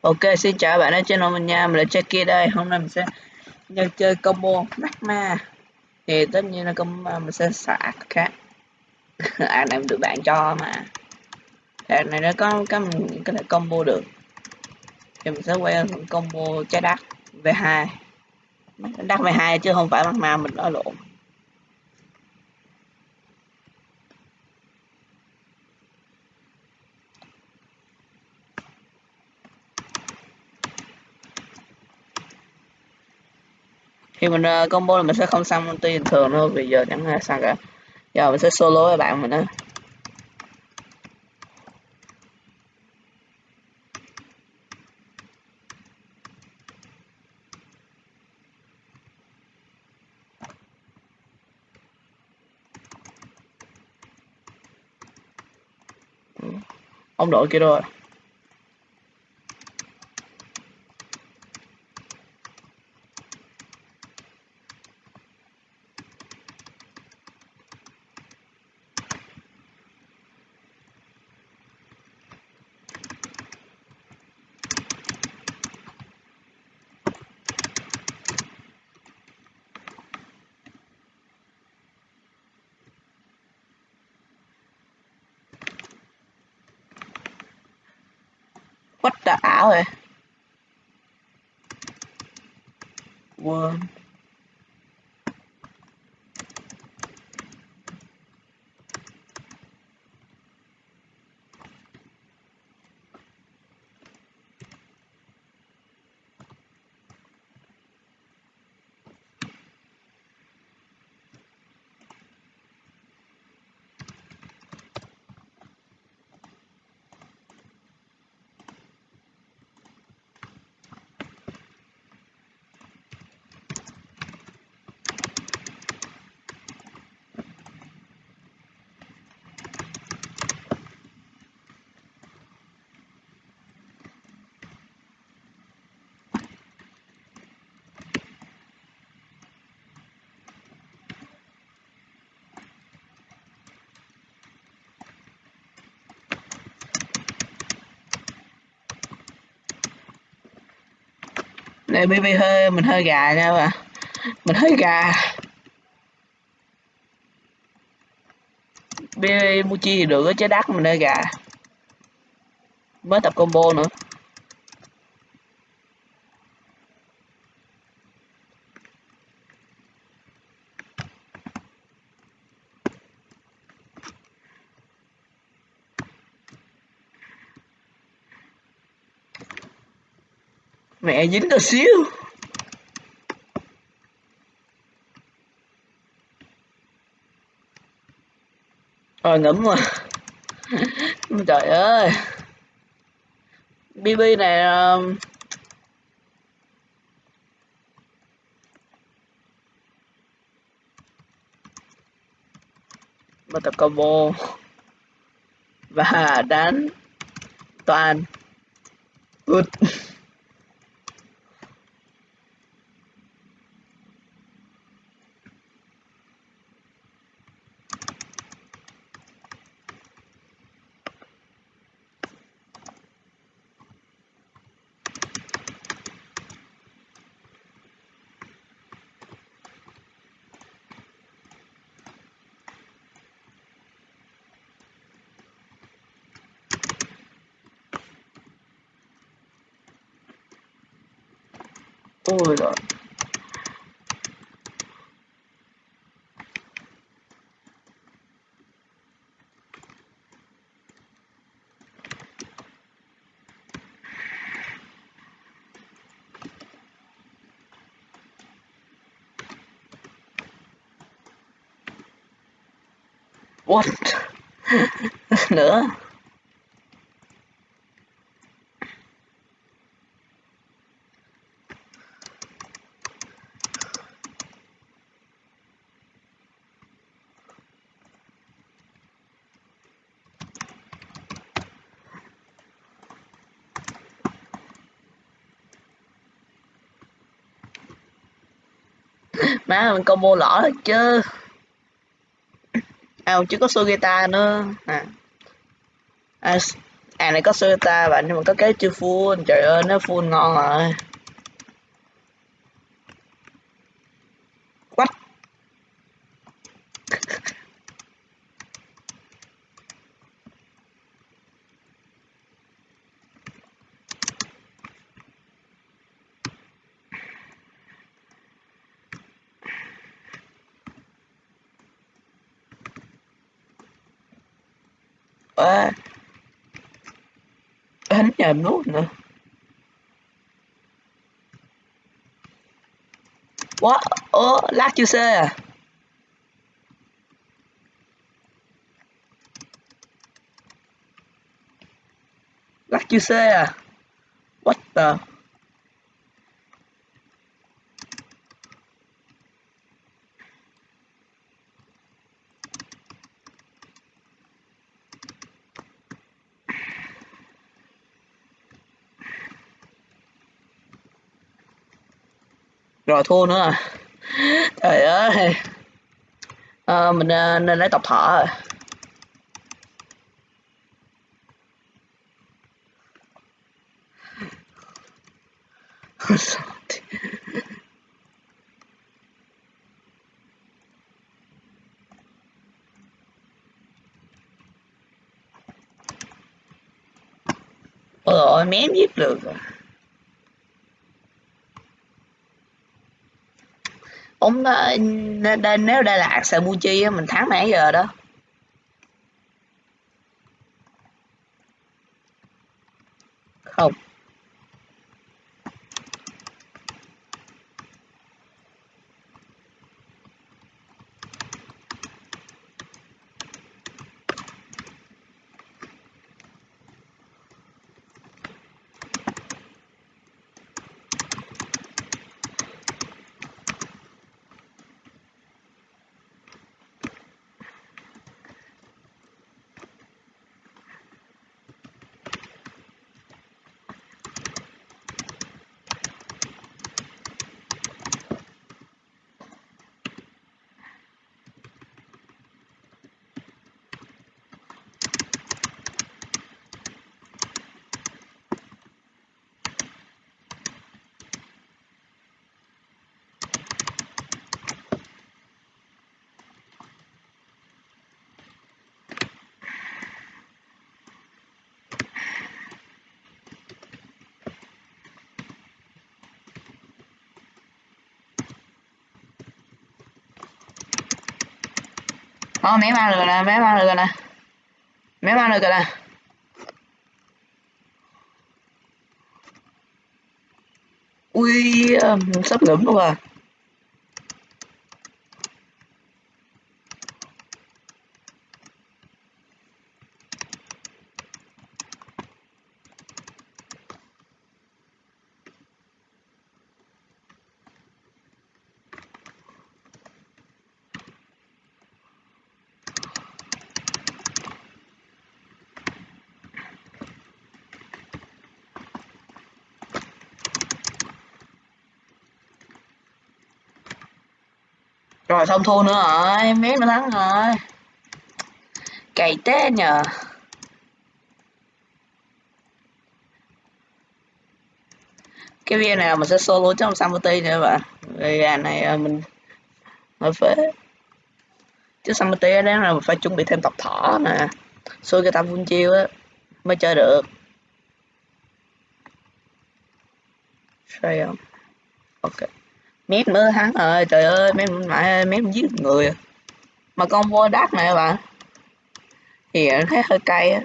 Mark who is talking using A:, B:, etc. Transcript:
A: Ok, xin chào bạn ở channel mình nha, mình là Jackie đây. Hôm nay mình sẽ nhân chơi combo Magma. Thì tất nhiên là combo mình sẽ xả khác. à này được bạn cho mà. Thì này nó có cái mình có thể combo được. Thì mình sẽ quay combo trái đất V2. Đất V2 chứ không phải Magma mình nói lộn. Khi mình uh, combo là mình sẽ không sang multi bình thường nữa vì giờ chẳng ai sang cả. Giờ mình sẽ solo với bạn mình đó ừ. ông đội kia rồi à? the alley. One. Đây bb hơi, mình hơi gà nha bạn. Mình hơi gà. Bb muchi thì được chứ đắt mình hơi gà. Mới tập combo nữa. Mẹ dính được xíu. Rồi ngấm mà trời ơi. Bb này um... một tập combo. Và đánh toàn. Good ôi giời What? nữa má mình combo lỏ thật chứ. À chứ có Sugita nữa. À. À, à này có Sugita bạn nhưng mà có cái chưa full. Trời ơi nó full ngon rồi. Ờ. quá đánh nhầm nút nữa What? Ủa, lát chưa xe à? Lát chưa xe à? What the? Rồi thua nữa à? Trời ơi. À, mình à, nên lấy tập thở rồi à? Ôi ôi mém giết được rồi ông nếu đây là Aksabuchi á mình thắng nãy giờ đó. Không. Đó, méo ăn được nè, méo ăn được nè. Méo ăn được nè. Ui, ờ, sắp ngấm luôn à. Rồi xong thua nữa rồi, miếng nó thắng rồi. Cày té nhờ. Cái video này mình sẽ solo trong Samuti nữa bạn. Gà này à, mình hơi phế. Chứ Samurti đó là mình phải chuẩn bị thêm tập thỏ nè. Xui cái tập vun chiêu á mới chơi được. Sao không? Ok mép nữa thắng rồi trời ơi mép mẹ mép giết người. Mà con vô đắt này bạn thì thấy hơi cay á.